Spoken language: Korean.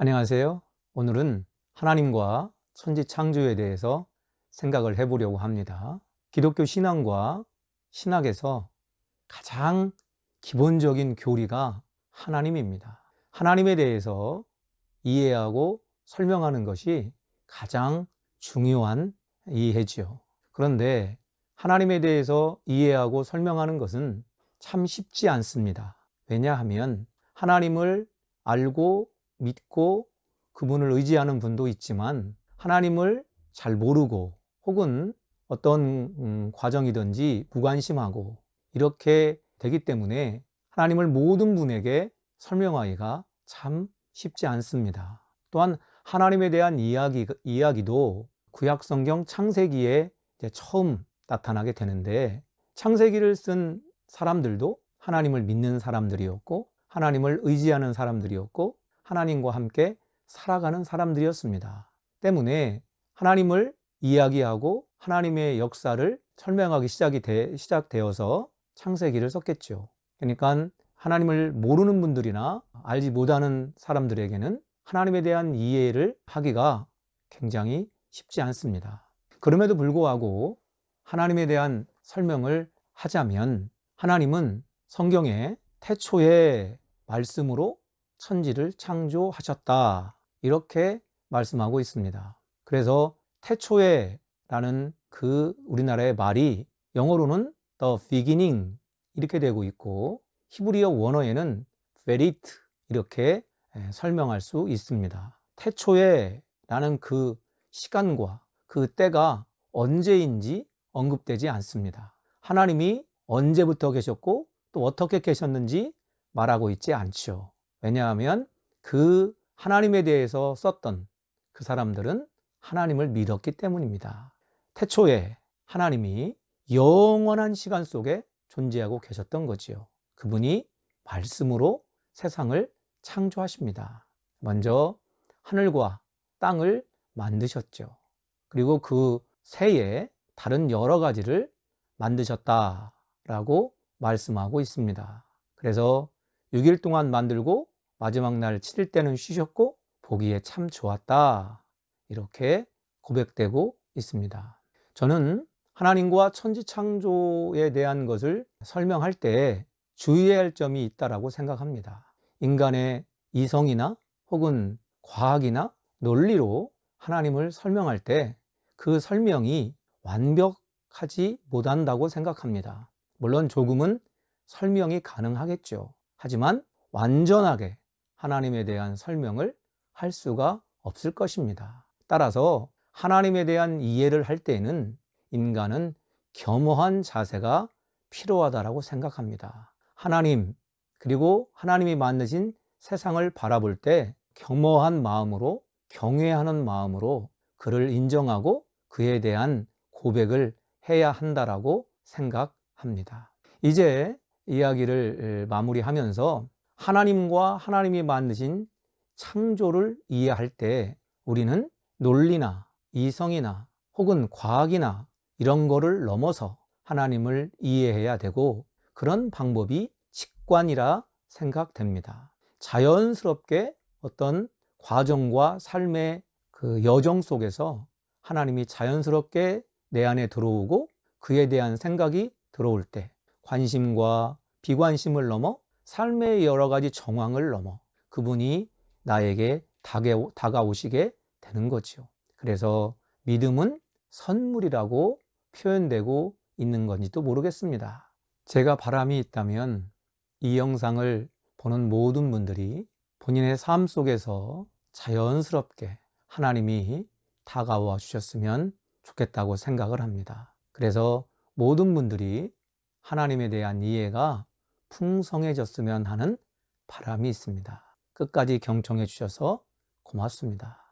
안녕하세요. 오늘은 하나님과 천지 창조에 대해서 생각을 해보려고 합니다. 기독교 신앙과 신학에서 가장 기본적인 교리가 하나님입니다. 하나님에 대해서 이해하고 설명하는 것이 가장 중요한 이해지요. 그런데 하나님에 대해서 이해하고 설명하는 것은 참 쉽지 않습니다. 왜냐하면 하나님을 알고 믿고 그분을 의지하는 분도 있지만 하나님을 잘 모르고 혹은 어떤 음, 과정이든지 무관심하고 이렇게 되기 때문에 하나님을 모든 분에게 설명하기가 참 쉽지 않습니다. 또한 하나님에 대한 이야기, 이야기도 구약 성경 창세기에 처음 나타나게 되는데 창세기를 쓴 사람들도 하나님을 믿는 사람들이었고 하나님을 의지하는 사람들이었고 하나님과 함께 살아가는 사람들이었습니다. 때문에 하나님을 이야기하고 하나님의 역사를 설명하기 시작이 되, 시작되어서 창세기를 썼겠죠. 그러니까 하나님을 모르는 분들이나 알지 못하는 사람들에게는 하나님에 대한 이해를 하기가 굉장히 쉽지 않습니다. 그럼에도 불구하고 하나님에 대한 설명을 하자면 하나님은 성경에 태초에 말씀으로 천지를 창조하셨다. 이렇게 말씀하고 있습니다. 그래서 태초에 라는 그 우리나라의 말이 영어로는 the beginning 이렇게 되고 있고 히브리어 원어에는 베리트 이렇게 설명할 수 있습니다. 태초에 라는 그 시간과 그 때가 언제인지 언급되지 않습니다. 하나님이 언제부터 계셨고 또 어떻게 계셨는지 말하고 있지 않죠. 왜냐하면 그 하나님에 대해서 썼던 그 사람들은 하나님을 믿었기 때문입니다. 태초에 하나님이 영원한 시간 속에 존재하고 계셨던 거지요. 그분이 말씀으로 세상을 창조하십니다. 먼저 하늘과 땅을 만드셨죠. 그리고 그 새에 다른 여러 가지를 만드셨다라고 말씀하고 있습니다. 그래서 6일 동안 만들고 마지막 날 7일 때는 쉬셨고 보기에 참 좋았다. 이렇게 고백되고 있습니다. 저는 하나님과 천지 창조에 대한 것을 설명할 때 주의해야 할 점이 있다라고 생각합니다. 인간의 이성이나 혹은 과학이나 논리로 하나님을 설명할 때 그 설명이 완벽하지 못한다고 생각합니다. 물론 조금은 설명이 가능하겠죠. 하지만 완전하게 하나님에 대한 설명을 할 수가 없을 것입니다. 따라서 하나님에 대한 이해를 할 때에는 인간은 겸허한 자세가 필요하다고 생각합니다. 하나님, 그리고 하나님이 만드신 세상을 바라볼 때 겸허한 마음으로 경외하는 마음으로 그를 인정하고 그에 대한 고백을 해야 한다라고 생각합니다. 이제 이야기를 마무리하면서 하나님과 하나님이 만드신 창조를 이해할 때 우리는 논리나 이성이나 혹은 과학이나 이런 거를 넘어서 하나님을 이해해야 되고 그런 방법이 직관이라 생각됩니다. 자연스럽게 어떤 과정과 삶의 그 여정 속에서 하나님이 자연스럽게 내 안에 들어오고 그에 대한 생각이 들어올 때 관심과 비관심을 넘어 삶의 여러 가지 정황을 넘어 그분이 나에게 다가오시게 되는 거지요. 그래서 믿음은 선물이라고 표현되고 있는 건지도 모르겠습니다. 제가 바람이 있다면 이 영상을 보는 모든 분들이 본인의 삶 속에서 자연스럽게 하나님이 다가와 주셨으면 좋겠다고 생각을 합니다. 그래서 모든 분들이 하나님에 대한 이해가 풍성해졌으면 하는 바람이 있습니다. 끝까지 경청해 주셔서 고맙습니다.